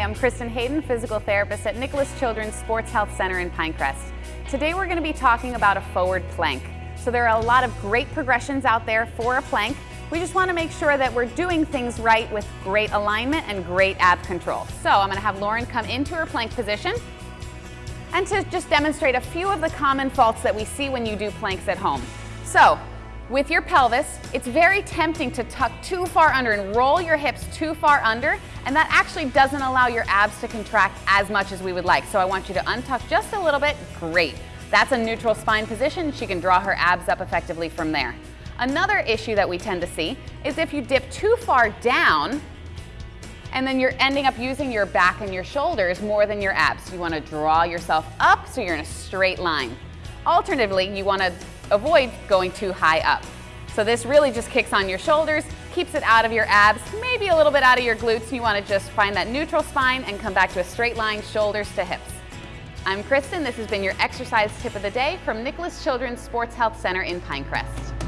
I'm Kristen Hayden, physical therapist at Nicklaus Children's Sports Health Center in Pinecrest. Today we're going to be talking about a forward plank. So there are a lot of great progressions out there for a plank. We just want to make sure that we're doing things right with great alignment and great ab control. So I'm going to have Lauren come into her plank position and to just demonstrate a few of the common faults that we see when you do planks at home. So with your pelvis, it's very tempting to tuck too far under and roll your hips too far under, and that actually doesn't allow your abs to contract as much as we would like. So I want you to untuck just a little bit. Great. That's a neutral spine position. She can draw her abs up effectively from there. Another issue that we tend to see is if you dip too far down, and then you're ending up using your back and your shoulders more than your abs. You want to draw yourself up so you're in a straight line. Alternatively, you want avoid going too high up. So this really just kicks on your shoulders, keeps it out of your abs, maybe a little bit out of your glutes. You want to just find that neutral spine and come back to a straight line, shoulders to hips. I'm Kristen. This has been your exercise tip of the day from Nicklaus Children's Sports Health Center in Pinecrest.